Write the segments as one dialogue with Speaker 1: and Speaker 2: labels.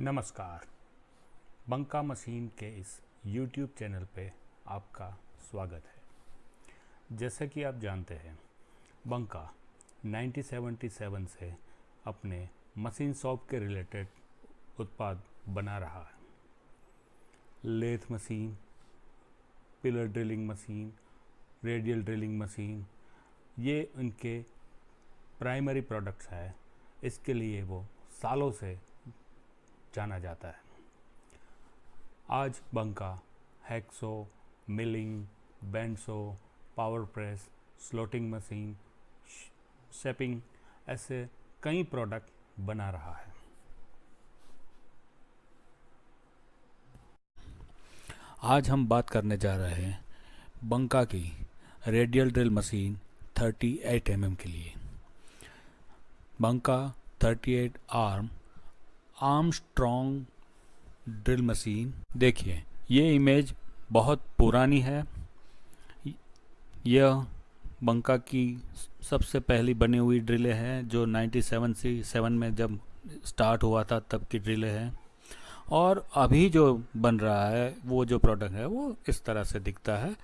Speaker 1: नमस्कार। बंका मशीन के इस YouTube चैनल पे आपका स्वागत है। जैसे कि आप जानते हैं, बंका 1977 से अपने मशीन शॉप के रिलेटेड उत्पाद बना रहा है। Lathe machine, pillar drilling machine, radial drilling machine, ये उनके प्राइमरी प्रोडक्ट्स है। इसके लिए वो सालों से जाना जाता है। आज Banka hacksaw milling bandsaw power press slotting machine shaping ऐसे कई प्रोडक्ट बना रहा है।
Speaker 2: आज हम बात करने जा रहे हैं बंका की radial drill machine 38 M mm के लिए। Banka 38 arm arm strong drill machine. देखिए, ये इमेज बहुत पुरानी है। यह बंका की सबसे पहली बनी हुई ड्रिलें हैं, जो 97 से सेवन में जब स्टार्ट हुआ था, तब की ड्रिलें हैं। और अभी जो बन रहा है, वो जो प्रोडक्ट है, वो इस तरह से दिखता है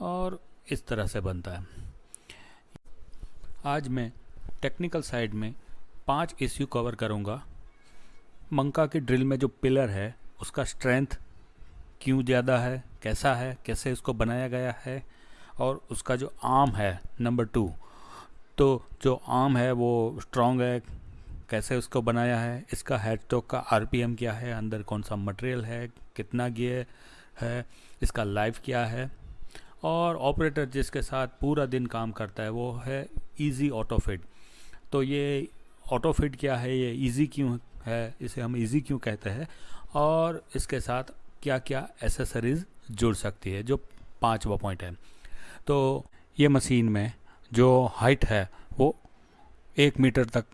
Speaker 2: और इस तरह से बनता है। आज मैं टेक्निकल साइड में पाँच इश्यू कवर करूँगा। मंका की ड्रिल में जो पिलर है, उसका स्ट्रेंथ क्यों ज़्यादा है, कैसा है, कैसे उसको बनाया गया है और उसका जो आर्म है, नंबर टू तो जो आर्म है वो स्ट्रॉन्ग है, कैसे उसको बनाया है, इसका हेड स्टॉक का आरपीएम क्या है, अंदर कौन सा मटेरियल है, कितना गियर है, इसका लाइफ क्या है, और ऑपरेटर जिसके साथ पूरा दिन काम करता है, वो है इजी ऑटो फिट तो ये ऑटो फिट क्या है, ये इजी क्यों है, इसे हम इजी क्यों कहते हैं? और इसके साथ क्या क्या एसेसरीज़ जुड़ सकती है, जो पाँचवा पॉइंट है। तो ये मशीन में जो हाइट है, वो एक मीटर तक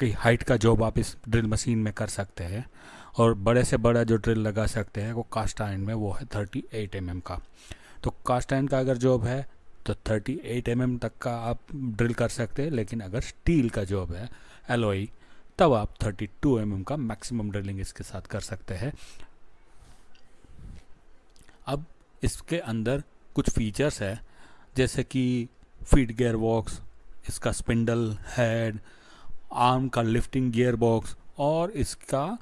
Speaker 2: की हाइट का जॉब आप इस ड्रिल मशीन में कर सकते हैं। और बड़े से बड़ा जो ड्रिल लगा सकते हैं, वो कास्ट आयन में, वो है थर्टी एट एम एम का। तो कास्ट आयन का अगर जॉब है तो थर्टी एट एम एम तक का आप ड्रिल कर सकते हैं, लेकिन अगर स्टील का जॉब है एलोई तब आप 32 टू mm का मैक्सिमम ड्रिलिंग इसके साथ कर सकते हैं। अब इसके अंदर कुछ फीचर्स है, जैसे कि फ़ीड गियर बॉक्स, इसका स्पिंडल हेड, आर्म का लिफ्टिंग गियर बॉक्स और इसका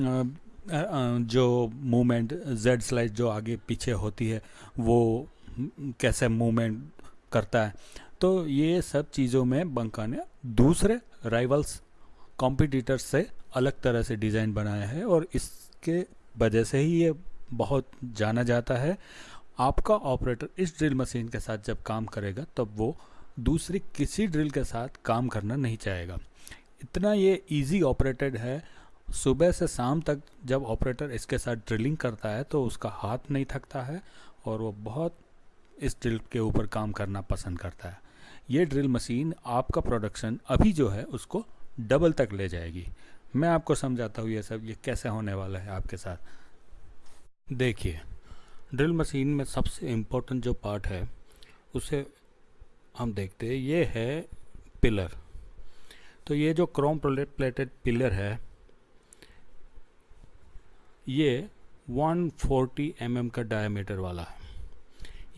Speaker 2: जो मूवमेंट, जेड स्लाइड जो आगे पीछे होती है, वो कैसे मूवमेंट करता है। तो ये सब चीज़ों में बंका ने दूसरे राइवल्स कॉम्पिटिटर्स से अलग तरह से डिज़ाइन बनाया है और इसके वजह से ही ये बहुत जाना जाता है। आपका ऑपरेटर इस ड्रिल मशीन के साथ जब काम करेगा, तब वो दूसरी किसी ड्रिल के साथ काम करना नहीं चाहेगा। इतना ये इजी ऑपरेटेड है। सुबह से शाम तक जब ऑपरेटर इसके साथ ड्रिलिंग करता है तो उसका हाथ नहीं थकता है और वो बहुत इस ड्रिल के ऊपर काम करना पसंद करता है। ये ड्रिल मशीन आपका प्रोडक्शन अभी जो है, उसको डबल तक ले जाएगी। मैं आपको समझाता हूँ ये सब, ये कैसे होने वाला है आपके साथ। देखिए, ड्रिल मशीन में सबसे इम्पोर्टेंट जो पार्ट है, उसे हम देखते हैं, ये है पिलर। तो ये जो क्रोम प्लेटेड पिलर है, ये 140 फोर्टी mm का डायमीटर वाला है।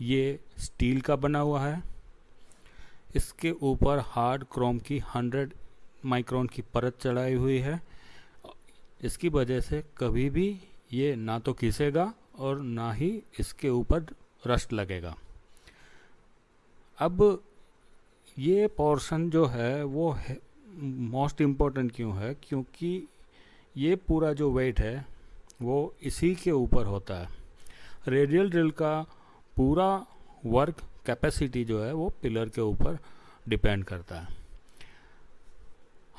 Speaker 2: ये स्टील का बना हुआ है। इसके ऊपर हार्ड क्रोम की 100 माइक्रोन की परत चढ़ाई हुई है। इसकी वजह से कभी भी ये ना तो खींचेगा और ना ही इसके ऊपर रस्ट लगेगा। अब ये पोर्शन जो है, वो है, मोस्ट इम्पोर्टेंट क्यों है? क्योंकि ये पूरा जो वेट है, वो इसी के ऊपर होता है। रेडियल ड्रिल का पूरा वर्क कैपेसिटी जो है, वो पिलर के ऊपर डिपेंड करता है।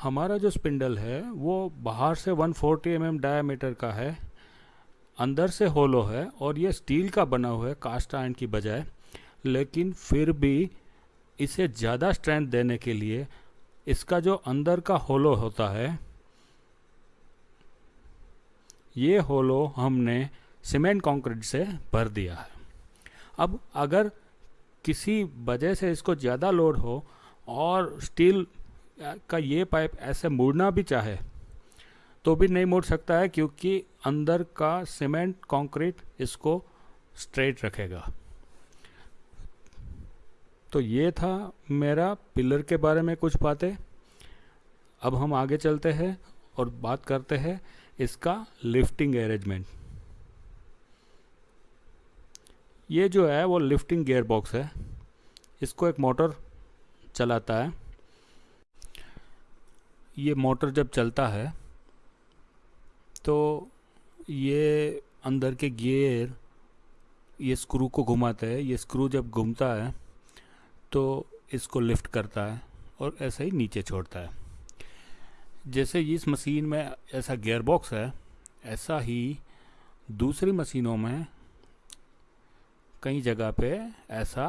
Speaker 2: हमारा जो स्पिंडल है, वो बाहर से 140 फोर्टी mm डायमीटर का है, अंदर से होलो है और ये स्टील का बना हुआ है कास्ट आयरन की बजाय। लेकिन फिर भी इसे ज़्यादा स्ट्रेंथ देने के लिए इसका जो अंदर का होलो होता है, ये होलो हमने सीमेंट कंक्रीट से भर दिया है। अब अगर किसी वजह से इसको ज़्यादा लोड हो और स्टील का ये पाइप ऐसे मुड़ना भी चाहे तो भी नहीं मुड़ सकता है क्योंकि अंदर का सीमेंट, कंक्रीट इसको स्ट्रेट रखेगा। तो ये था मेरा पिलर के बारे में कुछ बातें। अब हम आगे चलते हैं और बात करते हैं इसका लिफ्टिंग अरेंजमेंट ये जो है वो लिफ्टिंग गेयर बॉक्स है। इसको एक मोटर चलाता है। ये मोटर जब चलता है तो ये अंदर के गियर, ये स्क्रू को घुमाते हैं। ये स्क्रू जब घूमता है तो इसको लिफ्ट करता है और ऐसे ही नीचे छोड़ता है। जैसे इस मशीन में ऐसा गियर बॉक्स है, ऐसा ही दूसरी मशीनों में कई जगह पे ऐसा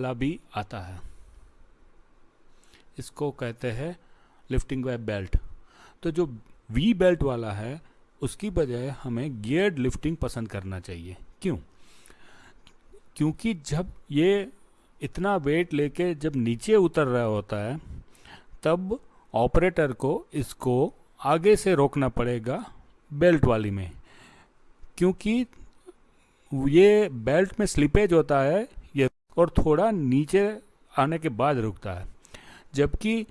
Speaker 2: भी आता है। इसको कहते हैं लिफ्टिंग वेब बेल्ट तो जो वी बेल्ट वाला है, उसकी बजाय हमें गियर्ड लिफ्टिंग पसंद करना चाहिए. क्यों? क्योंकि जब ये इतना वेट लेके जब नीचे उतर रहा होता है, तब ऑपरेटर को इसको आगे से रोकना पड़ेगा बेल्ट वाली में. क्योंकि ये बेल्ट में स्लिपेज होता है, ये और थोड़ा नीचे आने के बाद रुकता है. जबकि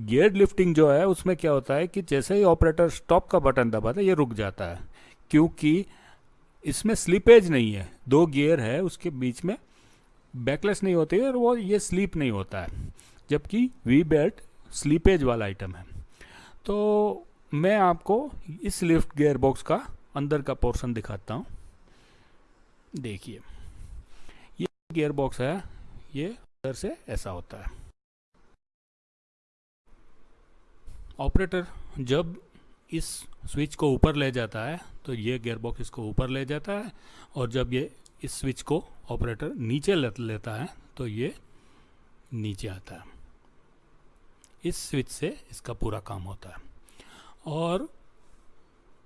Speaker 2: गियर लिफ्टिंग जो है, उसमें क्या होता है कि जैसे ही ऑपरेटर स्टॉप का बटन दबाता है, ये रुक जाता है। क्योंकि इसमें स्लिपेज नहीं है। दो गियर है, उसके बीच में बैकलेस नहीं होती है और वो, ये स्लीप नहीं होता है। जबकि वी बेल्ट स्लीपेज वाला आइटम है। तो मैं आपको इस लिफ्ट गियर बॉक्स का अंदर का पोर्शन दिखाता हूँ। देखिए, ये गियर बॉक्स है, ये अंदर से ऐसा होता है। ऑपरेटर जब इस स्विच को ऊपर ले जाता है तो ये गियर बॉक्स इसको ऊपर ले जाता है और जब ये इस स्विच को ऑपरेटर नीचे ले, लेता है तो ये नीचे आता है। इस स्विच से इसका पूरा काम होता है। और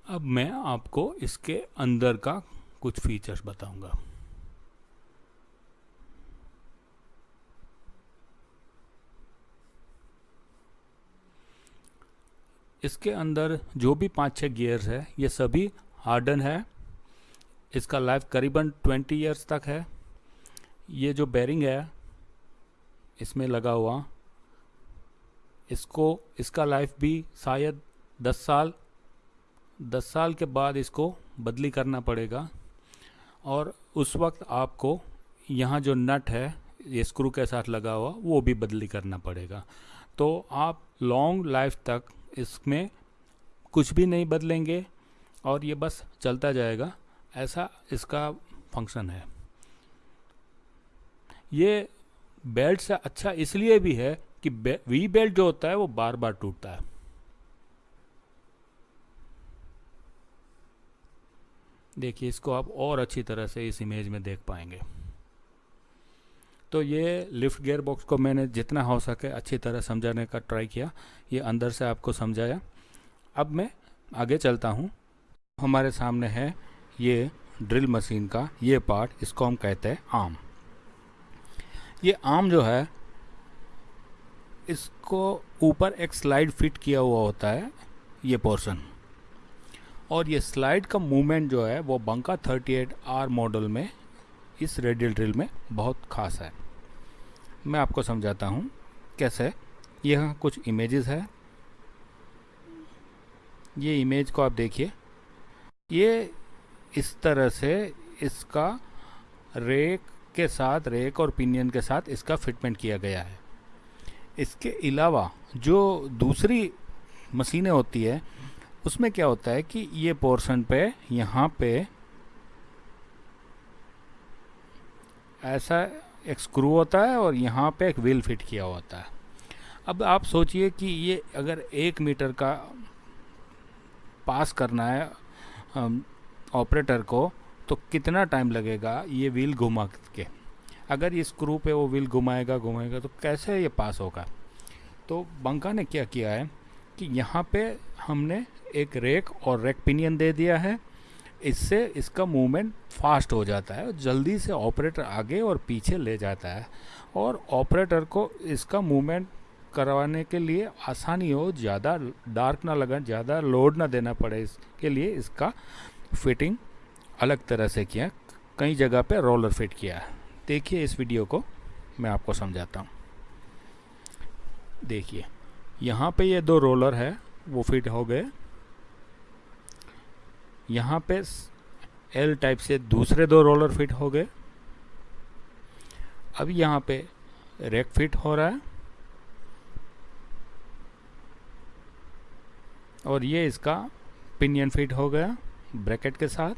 Speaker 2: अब मैं आपको इसके अंदर का कुछ फीचर्स बताऊँगा। इसके अंदर जो भी पाँच छः गियर्स है, ये सभी हार्डन है। इसका लाइफ करीबन 20 इयर्स तक है। ये जो बेरिंग है, इसमें लगा हुआ। इसको, इसका लाइफ भी शायद 10 साल 10 साल के बाद इसको बदली करना पड़ेगा। और उस वक्त आपको यहाँ जो नट है, ये स्क्रू के साथ लगा हुआ, वो भी बदली करना पड़ेगा। तो आप लॉन्ग लाइफ तक इसमें कुछ भी नहीं बदलेंगे और ये बस चलता जाएगा। ऐसा इसका फ़ंक्शन है। ये बेल्ट से अच्छा इसलिए भी है कि वी बेल्ट जो होता है वो बार बार टूटता है। देखिए, इसको आप और अच्छी तरह से इस इमेज में देख पाएँगे। तो ये लिफ्ट गेयर बॉक्स को मैंने जितना हो सके अच्छी तरह समझाने का ट्राई किया, ये अंदर से आपको समझाया। अब मैं आगे चलता हूँ। हमारे सामने है ये ड्रिल मशीन का, ये पार्ट, इसको हम कहते हैं आम ये आम जो है, इसको ऊपर एक स्लाइड फिट किया हुआ होता है, ये पोर्शन। और ये स्लाइड का मूवमेंट जो है, वो बंका 38 आर मॉडल में इस रेडियल ड्रिल में बहुत ख़ास है। मैं आपको समझाता हूँ कैसे। यह कुछ इमेजेस है। ये इमेज को आप देखिए। ये इस तरह से इसका रेक के साथ, रेक और पिनियन के साथ इसका फिटमेंट किया गया है। इसके अलावा जो दूसरी मशीनें होती है, उसमें क्या होता है कि ये पोर्शन पे, यहाँ पे ऐसा एक स्क्रू होता है और यहाँ पे एक व्हील फिट किया होता है। अब आप सोचिए कि ये अगर एक मीटर का पास करना है ऑपरेटर को तो कितना टाइम लगेगा ये व्हील घुमा के? अगर ये स्क्रू पे वो व्हील घुमाएगा घुमाएगा तो कैसे ये पास होगा? तो बंका ने क्या किया है कि यहाँ पे हमने एक रेक और रेक पिनियन दे दिया है। इससे इसका मूवमेंट फास्ट हो जाता है, जल्दी से ऑपरेटर आगे और पीछे ले जाता है और ऑपरेटर को इसका मूवमेंट करवाने के लिए आसानी हो, ज़्यादा डार्क ना लगा ज़्यादा लोड ना देना पड़े इसके लिए इसका फिटिंग अलग तरह से किया, कई जगह पे रोलर फिट किया है। देखिए इस वीडियो को, मैं आपको समझाता हूँ। देखिए, यहाँ पे ये दो रोलर है, वो फिट हो गए। यहाँ पे एल टाइप से दूसरे दो रोलर फिट हो गए। अब यहाँ पे रैक फिट हो रहा है। और ये इसका पिनियन फिट हो गया ब्रैकेट के साथ।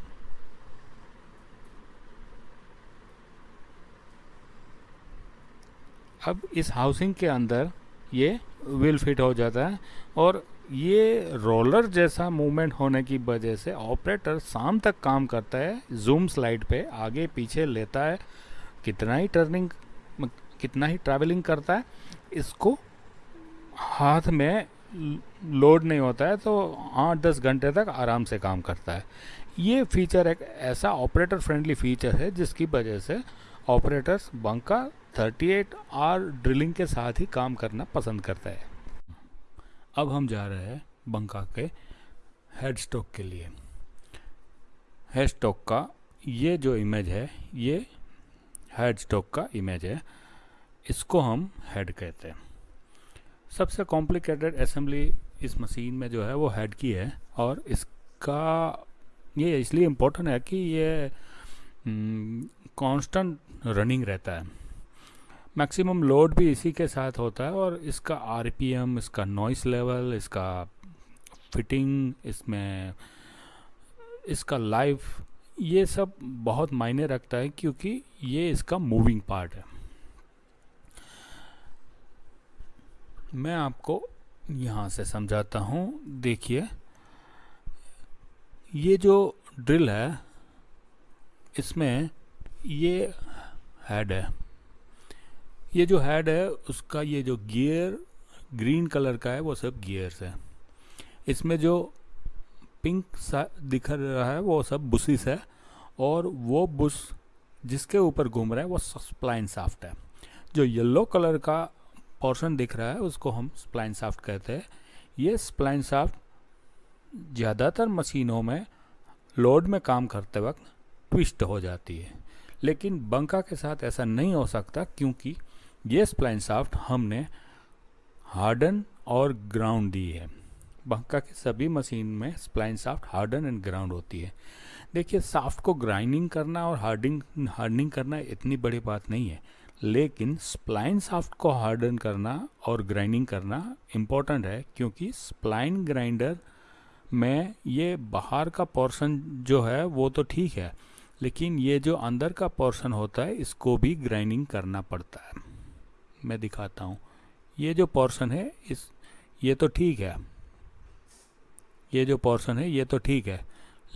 Speaker 2: अब इस हाउसिंग के अंदर ये व्हील फिट हो जाता है और ये रोलर जैसा मूवमेंट होने की वजह से ऑपरेटर शाम तक काम करता है, जूम स्लाइड पे आगे पीछे लेता है, कितना ही टर्निंग कितना ही ट्रैवलिंग करता है, इसको हाथ में लोड नहीं होता है तो आठ दस घंटे तक आराम से काम करता है। ये फीचर एक ऐसा ऑपरेटर फ्रेंडली फीचर है, जिसकी वजह से ऑपरेटर्स बंका 38 आर ड्रिलिंग के साथ ही काम करना पसंद करता है। अब हम जा रहे हैं बंका के हेड स्टॉक के लिए। हेड स्टॉक का ये जो इमेज है ये हेड स्टॉक का इमेज है। इसको हम हेड कहते हैं। सबसे कॉम्प्लिकेटेड असेंबली इस मशीन में जो है वो हेड की है और इसका ये इसलिए इम्पोर्टेंट है कि ये कांस्टेंट हम्म, रनिंग रहता है। मैक्सिमम लोड भी इसी के साथ होता है और इसका आरपीएम, इसका नॉइस लेवल, इसका फिटिंग, इसमें, इसका लाइफ, ये सब बहुत मायने रखता है क्योंकि ये इसका मूविंग पार्ट है। मैं आपको यहाँ से समझाता हूँ। देखिए, ये जो ड्रिल है, इसमें ये हेड है। ये जो हेड है, उसका ये जो गियर ग्रीन कलर का है, वो सब गियर्स है। इसमें जो पिंक सा दिख रहा है, वो सब बुशिस है और वो बुश जिसके ऊपर घूम रहा है, वो स्प्लाइन साफ्ट है। जो येलो कलर का पोर्शन दिख रहा है, उसको हम स्प्लाइन साफ्ट कहते हैं। ये स्प्लाइन साफ्ट ज़्यादातर मशीनों में लोड में काम करते वक्त ट्विस्ट हो जाती है। लेकिन बंका के साथ ऐसा नहीं हो सकता, क्योंकि ये स्प्लाइन साफ्ट हमने हार्डन और ग्राउंड दी है। बंका की सभी मशीन में spline shaft harden and ground होती है। देखिए साफ्ट को ग्राइंडिंग करना और हार्डिंग हार्डनिंग करना इतनी बड़ी बात नहीं है, लेकिन स्प्लाइन साफ्ट को हार्डन करना और ग्राइंडिंग करना इम्पोर्टेंट है, क्योंकि स्प्लाइन ग्राइंडर में ये बाहर का पोर्शन जो है, वो तो ठीक है, लेकिन ये जो अंदर का पोर्शन होता है, इसको भी ग्राइंडिंग करना पड़ता है। मैं दिखाता हूँ। ये जो पोर्शन है, इस, ये तो ठीक है। ये जो पोर्शन है, ये तो ठीक है।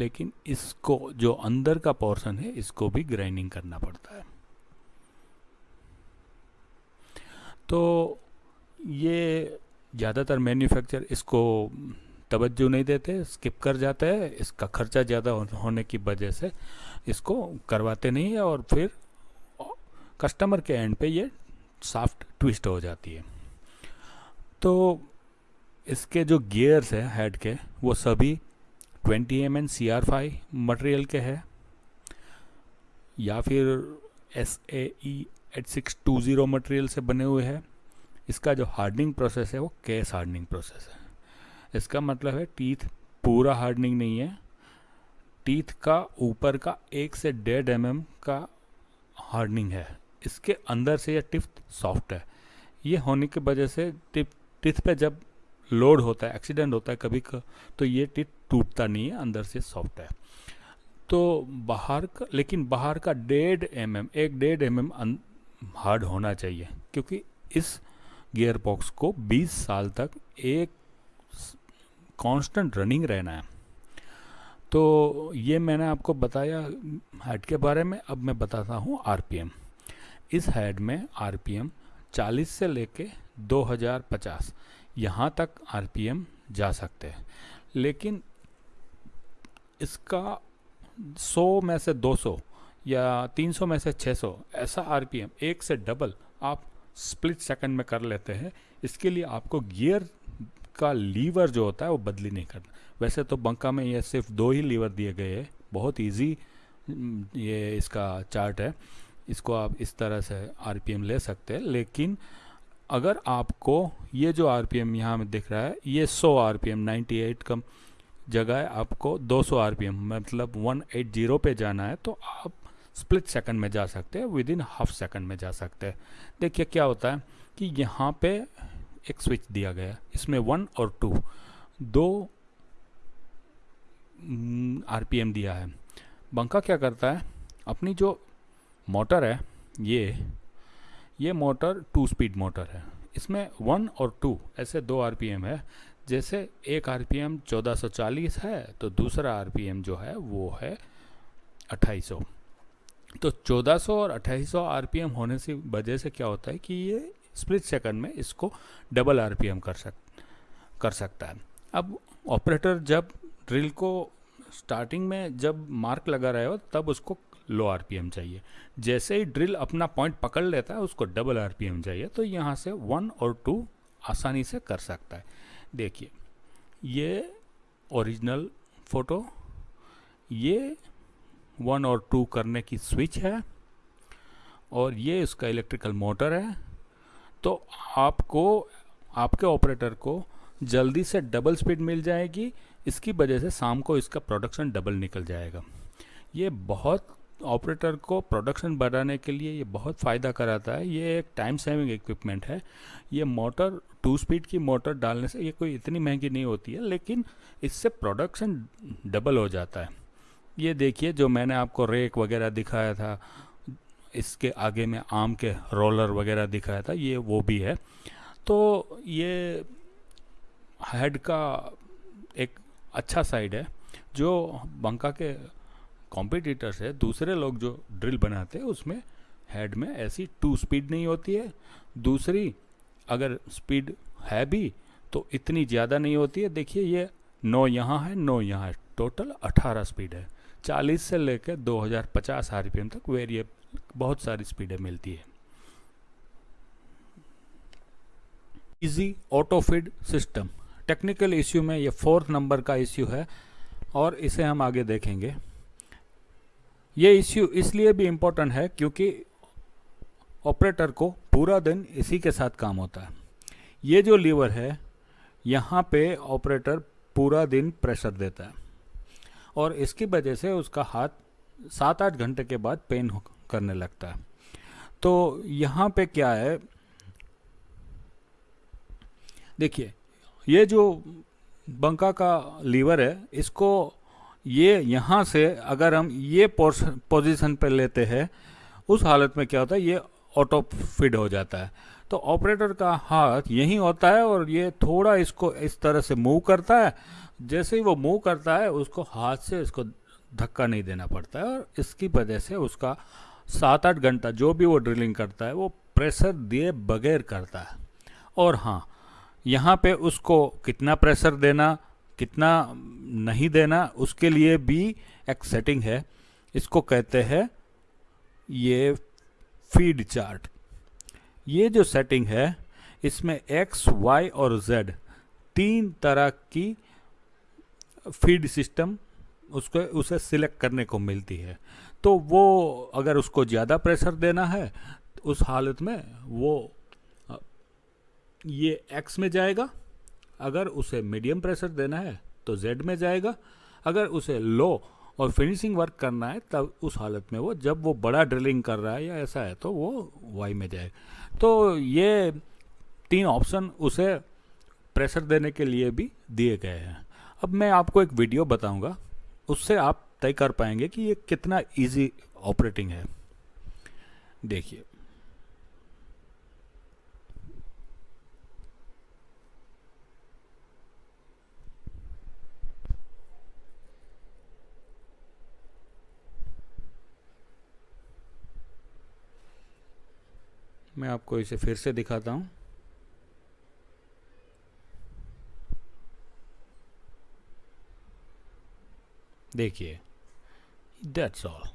Speaker 2: लेकिन इसको, जो अंदर का पोर्शन है, इसको भी ग्राइंडिंग करना पड़ता है। तो ये ज़्यादातर मैन्युफैक्चर इसको तवज्जो नहीं देते स्किप कर जाते हैं। इसका खर्चा ज़्यादा होने की वजह से इसको करवाते नहीं है और फिर कस्टमर के एंड पे ये सॉफ्ट ट्विस्ट हो जाती है। तो इसके जो गियर्स है हेड के, वो सभी 20 M N C R material के हैं, या फिर S A E eight six two zero material से बने हुए हैं। इसका जो हार्डनिंग प्रोसेस है, वो केस हार्डनिंग प्रोसेस है। इसका मतलब है टीथ पूरा हार्डनिंग नहीं है। टीथ का ऊपर का एक से डेढ़ एम mm का हार्डनिंग है। इसके अंदर से यह टिप सॉफ्ट है। ये होने की वजह से टिप टिथ पे जब लोड होता है, एक्सीडेंट होता है कभी का तो ये टिथ टूटता नहीं है, अंदर से सॉफ्ट है। तो बाहर का, लेकिन बाहर का डेढ़ एम एम एक डेढ़ एम एम हार्ड होना चाहिए, क्योंकि इस गियर बॉक्स को 20 साल तक एक कांस्टेंट रनिंग रहना है। तो ये मैंने आपको बताया हेड के बारे में, अब मैं बताता हूँ आरपीएम। इस हेड में आरपीएम 40 से लेके 2050 यहाँ तक आरपीएम जा सकते हैं। लेकिन इसका 100 में से 200 या 300 में से 600 ऐसा आरपीएम एक से डबल आप स्प्लिट सेकंड में कर लेते हैं, इसके लिए आपको गियर का लीवर जो होता है वो बदली नहीं करना। वैसे तो बंका में ये सिर्फ़ दो ही लीवर दिए गए हैं, बहुत इजी ये इसका चार्ट है। इसको आप इस तरह से आरपीएम ले सकते हैं लेकिन अगर आपको ये जो आर आरपीएम यहाँ में दिख रहा है ये 100 आरपीएम 98 कम जगह है आपको 200 आरपीएम मतलब 180 पे जाना है तो आप स्प्लिट सेकंड में जा सकते हैं विद इन हाफ़ सेकंड में जा सकते हैं। देखिए क्या होता है कि यहाँ पे एक स्विच दिया गया है इसमें वन और टू दो आरपीएम mm, दिया है। बंका क्या करता है अपनी जो मोटर है, ये ये मोटर टू स्पीड मोटर है। इसमें वन और टू ऐसे दो आरपीएम है। जैसे एक आरपीएम 1440 है तो दूसरा आरपीएम जो है, वो है 2800 तो 1400 और 2800 आरपीएम होने से वजह से क्या होता है कि ये स्प्लिट सेकंड में इसको डबल आरपीएम कर सक, कर सकता है। अब ऑपरेटर जब ड्रिल को स्टार्टिंग में जब मार्क लगा रहे हो, तब उसको लो आरपीएम चाहिए। जैसे ही ड्रिल अपना पॉइंट पकड़ लेता है, उसको डबल आरपीएम चाहिए तो यहाँ से वन और टू आसानी से कर सकता है। देखिए, ये ओरिजिनल फ़ोटो ये वन और टू करने की स्विच है, और ये इसका इलेक्ट्रिकल मोटर है। तो आपको, आपके ऑपरेटर को जल्दी से डबल स्पीड मिल जाएगी, इसकी वजह से शाम को इसका प्रोडक्शन डबल निकल जाएगा। ये बहुत ऑपरेटर को प्रोडक्शन बढ़ाने के लिए ये बहुत फ़ायदा कराता है। ये एक टाइम सेविंग इक्विपमेंट है। ये मोटर, टू स्पीड की मोटर डालने से ये कोई इतनी महँगी नहीं होती है, लेकिन इससे प्रोडक्शन डबल हो जाता है। ये देखिए, जो मैंने आपको रेक वगैरह दिखाया था, इसके आगे में आम के रोलर वगैरह दिखाया था, ये वो भी है। तो ये हेड का एक अच्छा साइड है, जो बंका के कॉम्पिटिटर्स है, दूसरे लोग जो ड्रिल बनाते हैं, उसमें हेड में ऐसी टू स्पीड नहीं होती है। दूसरी, अगर स्पीड है भी तो इतनी ज़्यादा नहीं होती है। देखिए, ये नौ यहाँ है, नौ यहाँ है। टोटल अठारह स्पीड है। चालीस से लेकर 2050 आरपीएम तक वेरिए बहुत सारी स्पीडें मिलती है। Easy auto feed system technical issue में ये फोर्थ नंबर का इश्यू है, और इसे हम आगे देखेंगे। ये इश्यू इसलिए भी इम्पोर्टेंट है क्योंकि ऑपरेटर को पूरा दिन इसी के साथ काम होता है। ये जो लीवर है, यहाँ पे ऑपरेटर पूरा दिन प्रेशर देता है। और इसकी वजह से उसका हाथ सात आठ घंटे के बाद पेन करने लगता है। तो यहाँ पे क्या है, देखिए, ये जो बंका का लीवर है, इसको ये यहाँ से अगर हम ये पोजीशन पर लेते हैं, उस हालत में क्या होता है, ये ऑटो फिड हो जाता है। तो ऑपरेटर का हाथ यही होता है और ये थोड़ा इसको इस तरह से मूव करता है। जैसे ही वो मूव करता है, उसको हाथ से इसको धक्का नहीं देना पड़ता है और इसकी वजह से उसका सात आठ घंटा जो भी वो ड्रिलिंग करता है, वो प्रेशर दिए बगैर करता है। और हाँ यहाँ पे उसको कितना प्रेशर देना, कितना नहीं देना, उसके लिए भी एक सेटिंग है। इसको कहते हैं ये फ़ीड चार्ट ये जो सेटिंग है, इसमें एक्स वाई और जेड तीन तरह की फ़ीड सिस्टम उसको, उसे सिलेक्ट करने को मिलती है। तो वो अगर उसको ज़्यादा प्रेशर देना है तो उस हालत में वो ये एक्स में जाएगा। अगर उसे मीडियम प्रेशर देना है तो जेड में जाएगा। अगर उसे लो और फिनिशिंग वर्क करना है, तब उस हालत में वो, जब वो बड़ा ड्रिलिंग कर रहा है या ऐसा है तो वो वाई में जाएगा तो ये तीन ऑप्शन उसे प्रेशर देने के लिए भी दिए गए हैं। अब मैं आपको एक वीडियो बताऊँगा। उससे आप तय कर पाएँगे कि ये कितना इजी ऑपरेटिंग है। देखिए मैं आपको इसे फिर से दिखाता हूँ। देखिए दैट्स ऑल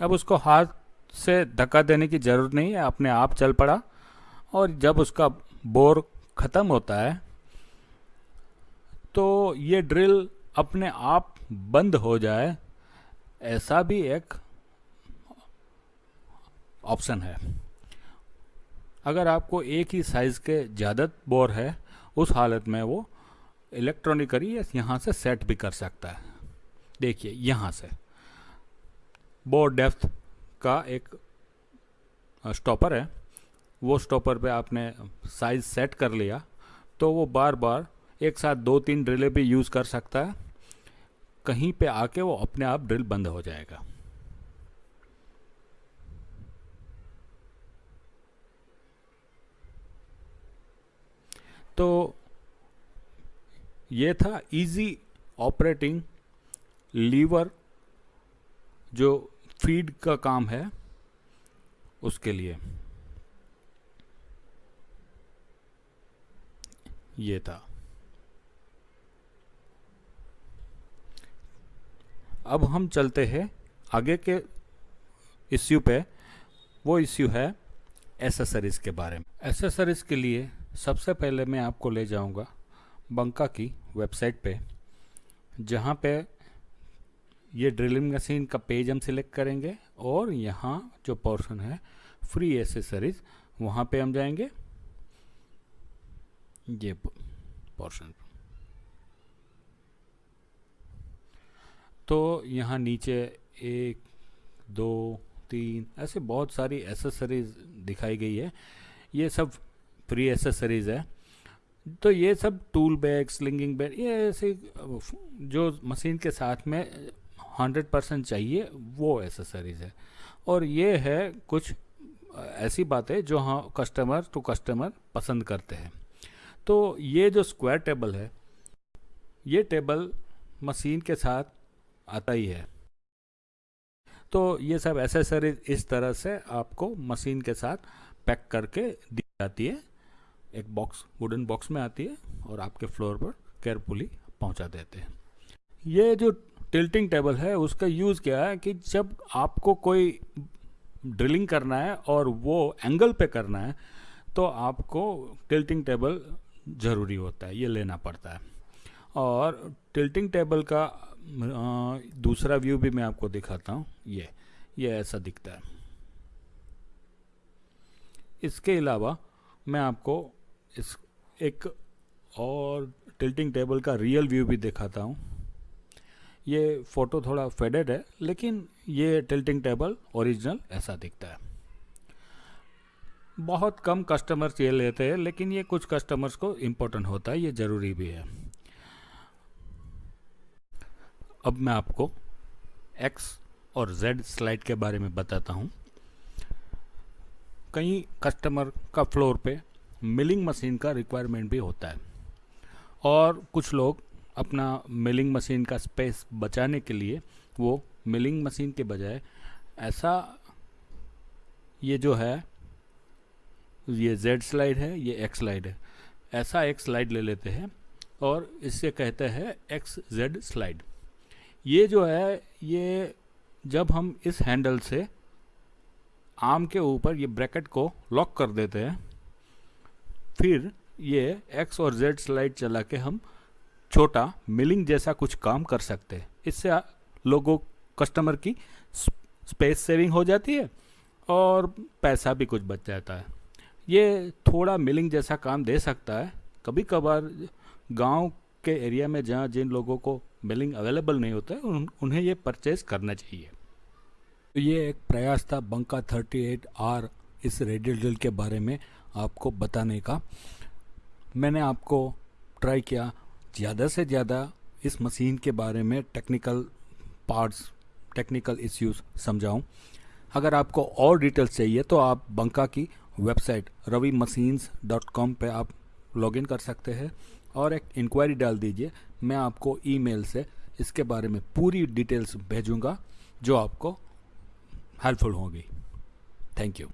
Speaker 2: अब उसको हाथ से धक्का देने की ज़रूरत नहीं है, अपने आप चल पड़ा। और जब उसका बोर ख़त्म होता है तो ये ड्रिल अपने आप बंद हो जाए, ऐसा भी एक ऑप्शन है। अगर आपको एक ही साइज़ के ज़्यादा बोर है, उस हालत में वो इलेक्ट्रॉनिकली यहाँ से सेट भी कर सकता है। देखिए, यहाँ से। बोर डेप्थ का एक स्टॉपर है। वो स्टॉपर पे आपने साइज़ सेट कर लिया तो वो बार बार एक साथ दो तीन ड्रिलें भी यूज़ कर सकता है। कहीं पे आके वो अपने आप ड्रिल बंद हो जाएगा। तो ये था इजी ऑपरेटिंग लीवर जो फ़ीड का काम है उसके लिए। ये था। अब हम चलते हैं आगे के इश्यू पे। वो इश्यू है एसेसरीज़ के बारे में। एसेसरीज़ के लिए सबसे पहले मैं आपको ले जाऊँगा बंका की वेबसाइट पे, जहाँ पे ये ड्रिलिंग मशीन का पेज हम सिलेक्ट करेंगे और यहाँ जो पोर्शन है, फ्री एसेसरीज वहाँ पे हम जाएँगे। ये पोर्शन। तो यहाँ नीचे एक, दो, तीन, ऐसे बहुत सारी एसेसरीज दिखाई गई है। ये सब फ्री एसेसरीज़ है। तो ये सब टूल बैग स्लिंगिंग बैग ये ऐसे, जो मशीन के साथ में हंड्रेड परसेंट चाहिए, वो एसेसरीज़ है। और ये है कुछ, ऐसी बातें जो हाँ कस्टमर टू कस्टमर पसंद करते हैं। तो ये जो स्क्वायर टेबल है, ये टेबल मशीन के साथ आता ही है। तो ये सब एसेसरीज इस तरह से आपको मशीन के साथ पैक करके दी जाती है। एक बॉक्स वुडन बॉक्स में आती है और आपके फ्लोर पर केयरफुली पहुँचा देते हैं। ये जो टिल्टिंग टेबल है, उसका यूज़ क्या है कि जब आपको कोई ड्रिलिंग करना है और वो एंगल पे करना है तो आपको टिल्टिंग टेबल ज़रूरी होता है, ये लेना पड़ता है। और टिल्टिंग टेबल का दूसरा व्यू भी मैं आपको दिखाता हूँ, ये ये ऐसा दिखता है। इसके अलावा मैं आपको इस एक और टिल्टिंग टेबल का रियल व्यू भी दिखाता हूँ। ये फ़ोटो थोड़ा फेडेड है, लेकिन ये टिल्टिंग टेबल ओरिजिनल ऐसा दिखता है। बहुत कम कस्टमर्स ये लेते हैं, लेकिन ये कुछ कस्टमर्स को इम्पोर्टेंट होता है, ये ज़रूरी भी है। अब मैं आपको एक्स और जेड स्लाइड के बारे में बताता हूँ। कई कस्टमर का फ्लोर पे मिलिंग मशीन का रिक्वायरमेंट भी होता है। और कुछ लोग अपना मिलिंग मशीन का स्पेस बचाने के लिए वो मिलिंग मशीन के बजाय ऐसा ये जो है, ये जेड स्लाइड है, ये एक्स स्लाइड है, ऐसा एक स्लाइड ले लेते हैं और इससे कहते हैं एक्स जेड स्लाइड ये जो है, ये जब हम इस हैंडल से आर्म के ऊपर ये ब्रैकेट को लॉक कर देते हैं फिर ये एक्स और जेड स्लाइड चला के हम छोटा मिलिंग जैसा कुछ काम कर सकते हैं। इससे लोगों कस्टमर की स्पेस सेविंग हो जाती है और पैसा भी कुछ बच जाता है। ये थोड़ा मिलिंग जैसा काम दे सकता है। कभी कभार गाँव के एरिया में जहाँ जिन लोगों को मिलिंग अवेलेबल नहीं होता है उन, उन्हें ये परचेज करना चाहिए। तो ये एक प्रयास था बंका 38 आर इस रेडियल ड्रिल के बारे में। आपको बताने का। मैंने आपको ट्राई किया ज़्यादा से ज़्यादा इस मशीन के बारे में टेक्निकल पार्ट्स टेक्निकल इश्यूज़ समझाऊं। अगर आपको और डिटेल्स चाहिए तो आप बंका की website Ravi machines dot com पर आप लॉगिन कर सकते हैं। और एक इंक्वायरी डाल दीजिए, मैं आपको ईमेल से इसके बारे में पूरी डिटेल्स भेजूँगा, जो आपको हेल्पफुल होगी। Thank you